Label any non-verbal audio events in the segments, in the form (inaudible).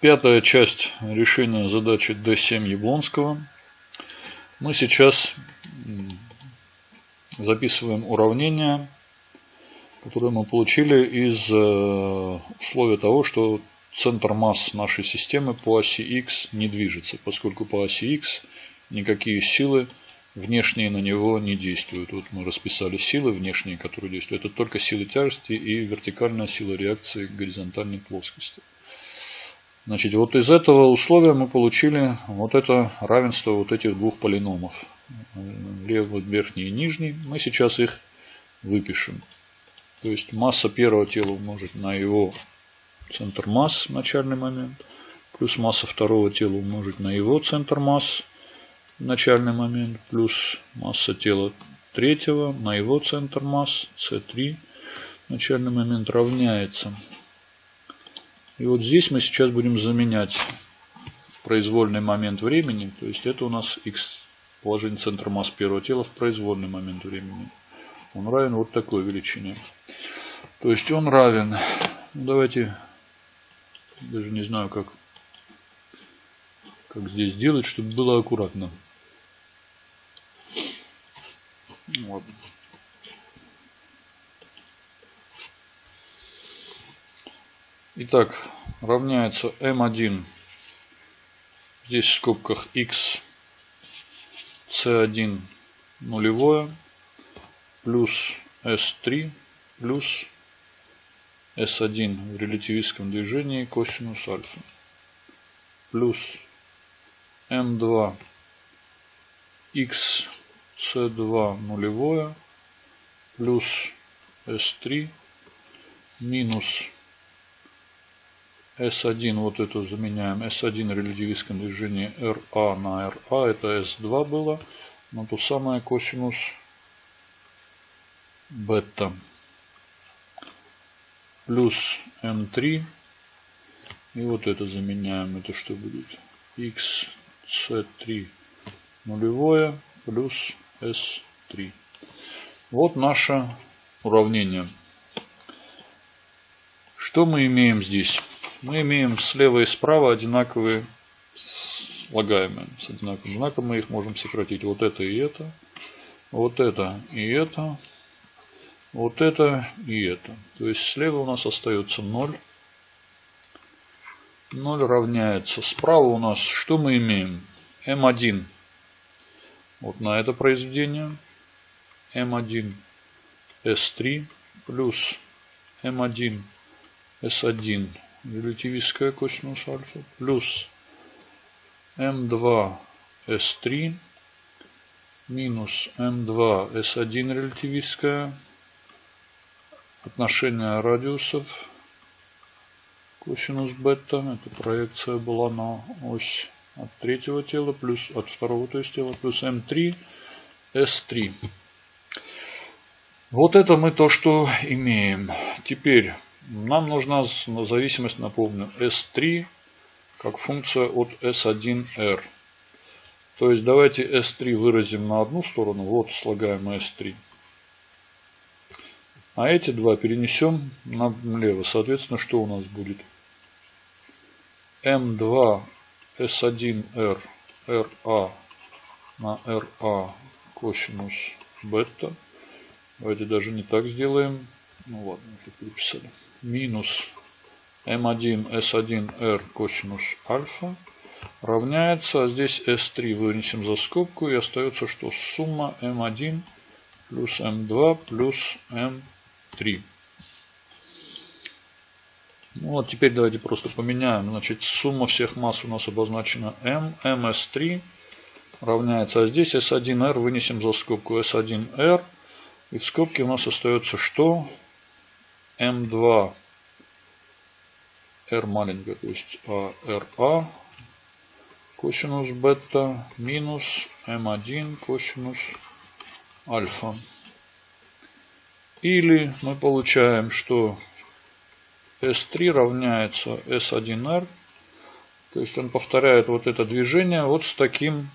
Пятая часть решения задачи D7 Яблонского. Мы сейчас записываем уравнение, которое мы получили из э, условия того, что центр масс нашей системы по оси X не движется, поскольку по оси X никакие силы внешние на него не действуют. Вот мы расписали силы внешние, которые действуют. Это только силы тяжести и вертикальная сила реакции горизонтальной плоскости. Значит, вот из этого условия мы получили вот это равенство вот этих двух полиномов. Левый, верхний и нижний. Мы сейчас их выпишем. То есть масса первого тела умножить на его центр масс, начальный момент, плюс масса второго тела умножить на его центр масс, начальный момент, плюс масса тела третьего на его центр масс, c3, начальный момент равняется. И вот здесь мы сейчас будем заменять в произвольный момент времени, то есть это у нас x положение центра масс первого тела в произвольный момент времени. Он равен вот такой величине. То есть он равен, ну, давайте, даже не знаю как, как здесь сделать, чтобы было аккуратно. Вот. Итак, равняется m1, здесь в скобках x, c1 нулевое, плюс s3, плюс s1 в релятивистском движении косинус альфа, плюс m2 x c2 нулевое плюс s3 минус S1 вот эту заменяем. S1 релятивистском движении RA на RA. Это S2 было. Но то самое косинус бета. Плюс M3. И вот это заменяем. Это что будет? X C3 нулевое плюс S3. Вот наше уравнение. Что мы имеем здесь? Мы имеем слева и справа одинаковые слагаемые. С одинаковым знаком мы их можем сократить. Вот это и это. Вот это и это. Вот это и это. То есть слева у нас остается 0. 0 равняется. Справа у нас что мы имеем? m1 вот на это произведение m1 s3 плюс m1 s1 релятивистская косинус альфа плюс m2 s3 минус m2 s1 релятивистская отношение радиусов косинус бета это проекция была на ось от третьего тела плюс от второго то есть тела плюс М3 S3. Вот это мы то, что имеем. Теперь нам нужна зависимость, напомню, S3 как функция от S1R. То есть давайте S3 выразим на одну сторону. Вот слагаемое S3. А эти два перенесем налево. Соответственно, что у нас будет? M2 S1R RA на RA косинус бета. Давайте даже не так сделаем. Ну ладно, уже переписали. Минус M1 S1R косинус альфа равняется, а здесь S3 вынесем за скобку и остается что? Сумма M1 плюс M2 плюс M3. Ну, вот теперь давайте просто поменяем. Значит, сумма всех масс у нас обозначена m. ms3 равняется. А здесь s1r вынесем за скобку s1r. И в скобке у нас остается что? M2 r маленькая, то есть ARA а, косинус бета минус m1 косинус альфа. Или мы получаем, что S3 равняется S1R. То есть он повторяет вот это движение вот с таким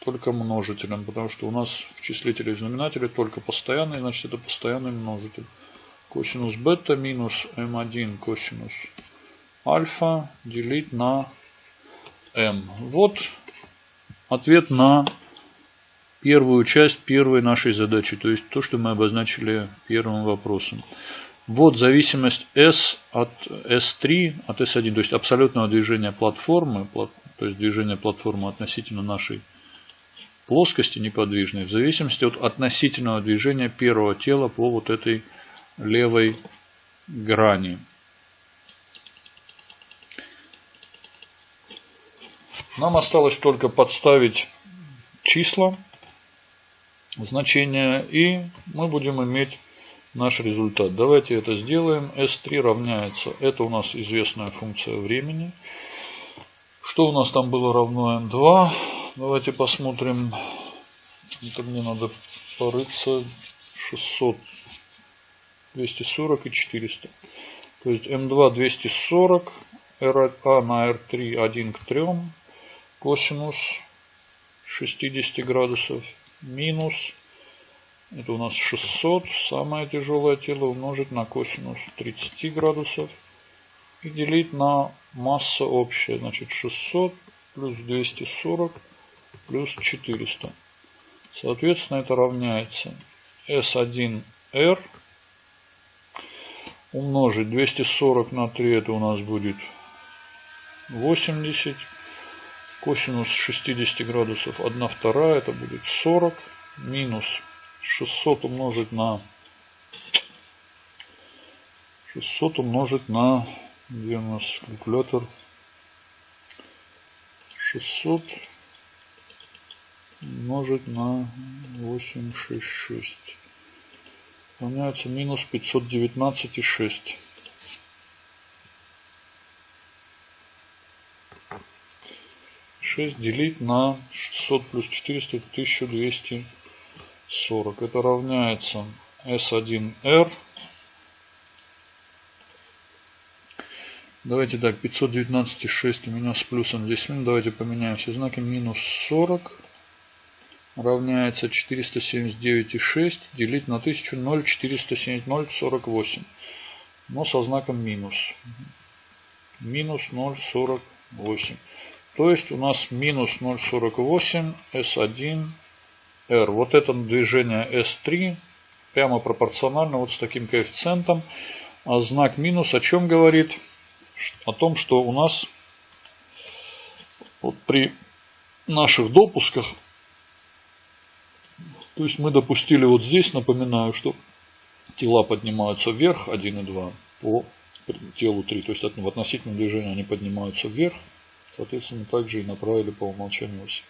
только множителем. Потому что у нас в числителе и знаменателе только постоянный, значит это постоянный множитель. Косинус бета минус m1 косинус альфа делить на m. Вот ответ на первую часть первой нашей задачи, то есть то, что мы обозначили первым вопросом. Вот зависимость S от S3, от S1, то есть абсолютного движения платформы, то есть движение платформы относительно нашей плоскости неподвижной, в зависимости от относительного движения первого тела по вот этой левой грани. Нам осталось только подставить числа, значения, и мы будем иметь наш результат. Давайте это сделаем. S3 равняется, это у нас известная функция времени. Что у нас там было равно m2? Давайте посмотрим. Это мне надо порыться. 600, 240 и 400. То есть m2 240, RA на R3 1 к 3 косинус 60 градусов минус, это у нас 600, самое тяжелое тело умножить на косинус 30 градусов и делить на масса общая, значит 600 плюс 240 плюс 400. Соответственно, это равняется S1R умножить 240 на 3, это у нас будет 80 Косинус 60 градусов 1 вторая, это будет 40. Минус 600 умножить на 600 умножить на где у нас калькулятор. 600 умножить на 866 равняется минус 519,6 6 делить на 600 плюс 400 это 1240. Это равняется S1R. Давайте так, 519,6 у меня с плюсом здесь. Давайте поменяем все знаки. Минус 40 равняется 479,6 делить на 1000 0,470, 0,48. Но со знаком минус. Минус 0,48. То есть у нас минус 0,48 S1 R. Вот это движение S3 прямо пропорционально вот с таким коэффициентом. А знак минус о чем говорит? О том, что у нас вот при наших допусках, то есть мы допустили вот здесь, напоминаю, что тела поднимаются вверх 1 и 2 по телу 3. То есть в относительном движении они поднимаются вверх Соответственно, также и направили по умолчанию ось.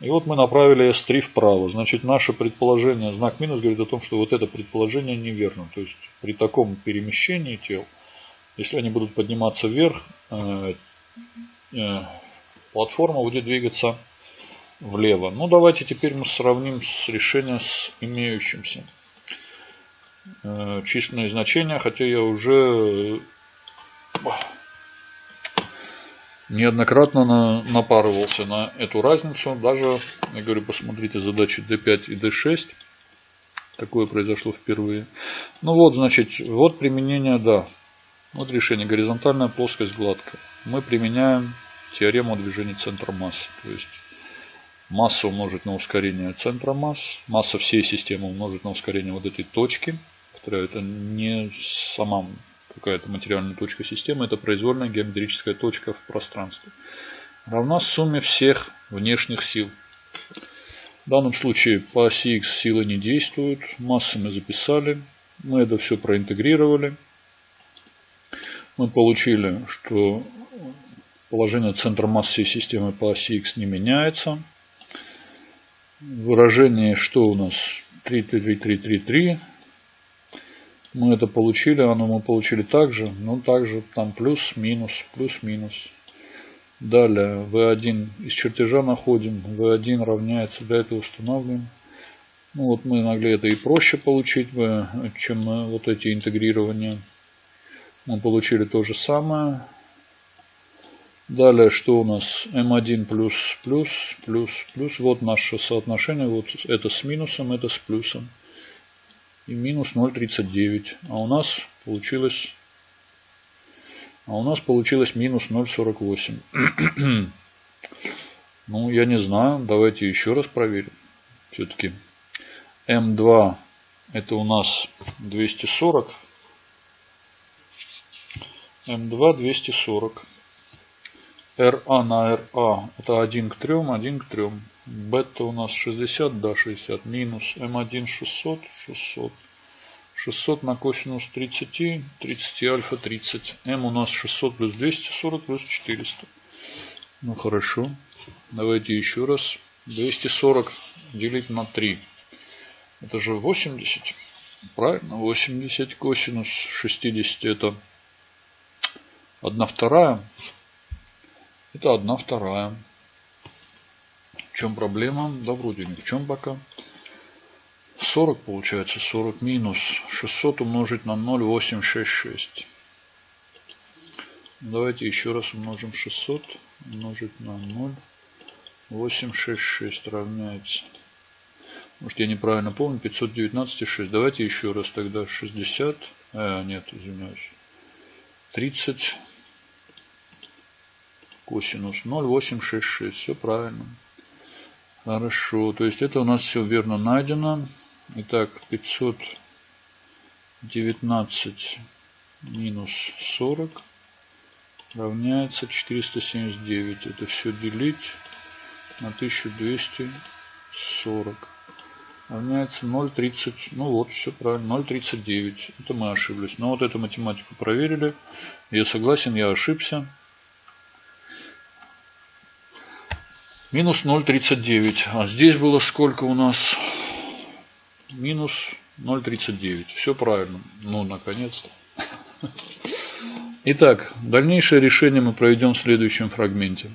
И вот мы направили S3 вправо. Значит, наше предположение, знак минус говорит о том, что вот это предположение неверно. То есть, при таком перемещении тел, если они будут подниматься вверх, э, э, платформа будет двигаться влево. Ну, давайте теперь мы сравним с решением с имеющимся. Э, численные значения, хотя я уже неоднократно на, напарывался на эту разницу. Даже, я говорю, посмотрите задачи D5 и D6. Такое произошло впервые. Ну вот, значит, вот применение, да. Вот решение. Горизонтальная плоскость гладкая. Мы применяем теорему движения центра массы. То есть масса умножить на ускорение центра масс. Масса всей системы умножить на ускорение вот этой точки. Повторяю, это не сама какая-то материальная точка системы, это произвольная геометрическая точка в пространстве, равна сумме всех внешних сил. В данном случае по оси x силы не действуют, массы мы записали, мы это все проинтегрировали. Мы получили, что положение центра массы системы по оси x не меняется. Выражение, что у нас 3, 3, 3, 3, 3, мы это получили, оно мы получили также, но также там плюс, минус, плюс, минус. Далее V1 из чертежа находим, V1 равняется, для этого устанавливаем. Ну вот мы могли это и проще получить бы, чем вот эти интегрирования. Мы получили то же самое. Далее, что у нас? m1 плюс, плюс, плюс, плюс. Вот наше соотношение. Вот это с минусом, это с плюсом и минус 0,39. А у нас получилось А у нас получилось минус 0,48. (clears throat) ну, я не знаю. Давайте еще раз проверим. Все-таки М2 это у нас 240. М2 240. РА на РА это 1 к 3, 1 к 3. Бета у нас 60, да, 60. Минус М1 600, 600. 600 на косинус 30, 30 альфа 30. М у нас 600 плюс 240 плюс 400. Ну хорошо. Давайте еще раз. 240 делить на 3. Это же 80. Правильно, 80 косинус 60 это 1 вторая. Это 1 вторая. В чем проблема? Да вроде ни в чем пока. 40 получается. 40 минус 600 умножить на 0,866. Давайте еще раз умножим 600 умножить на 0,866 равняется. Может я неправильно помню. 519,6. Давайте еще раз тогда 60. Э, нет, извиняюсь. 30 косинус 0,866. Все правильно. Хорошо. То есть это у нас все верно найдено. Итак, 519 минус 40 равняется 479. Это все делить на 1240. Равняется 0,30. Ну вот, все правильно. 0,39. Это мы ошиблись. Но вот эту математику проверили. Я согласен, я ошибся. Минус 0,39. А здесь было сколько у нас? минус 0,39. Все правильно. Ну, наконец-то. Итак, дальнейшее решение мы проведем в следующем фрагменте.